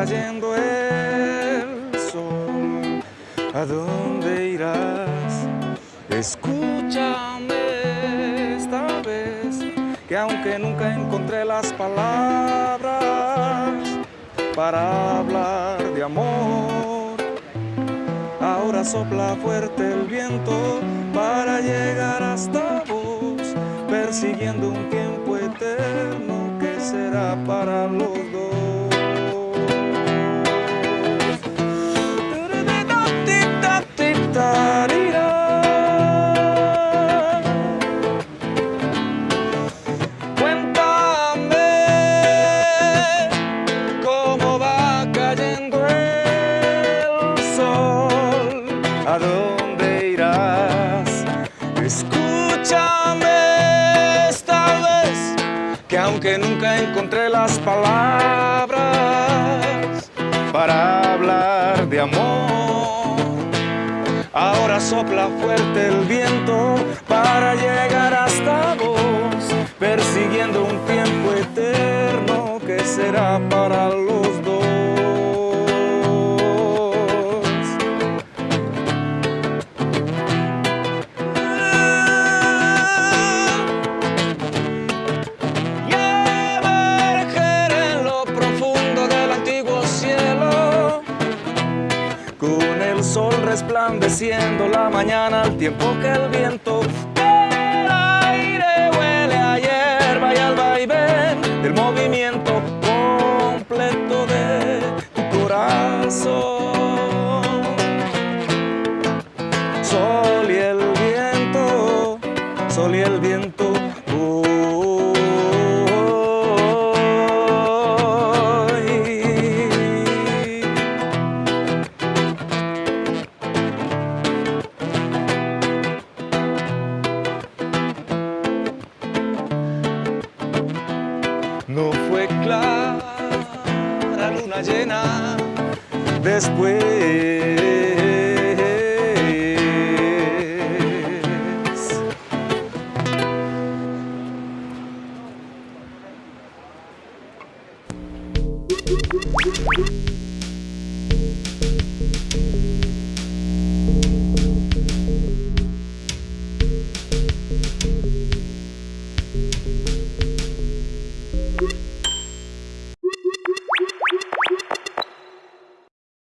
cayendo el sol, ¿a dónde irás? Escúchame esta vez, que aunque nunca encontré las palabras para hablar de amor, ahora sopla fuerte el viento para llegar hasta vos, persiguiendo un tiempo eterno que será para los dos. Cayendo el sol, a dónde irás. Escúchame esta vez, que aunque nunca encontré las palabras para hablar de amor, ahora sopla fuerte el viento para llegar hasta vos, persiguiendo un tiempo eterno que será para los resplandeciendo la mañana al tiempo que el viento del aire huele a hierba y al vaivén del movimiento completo de tu corazón. Sol y el viento, sol y el viento. Luna llena después.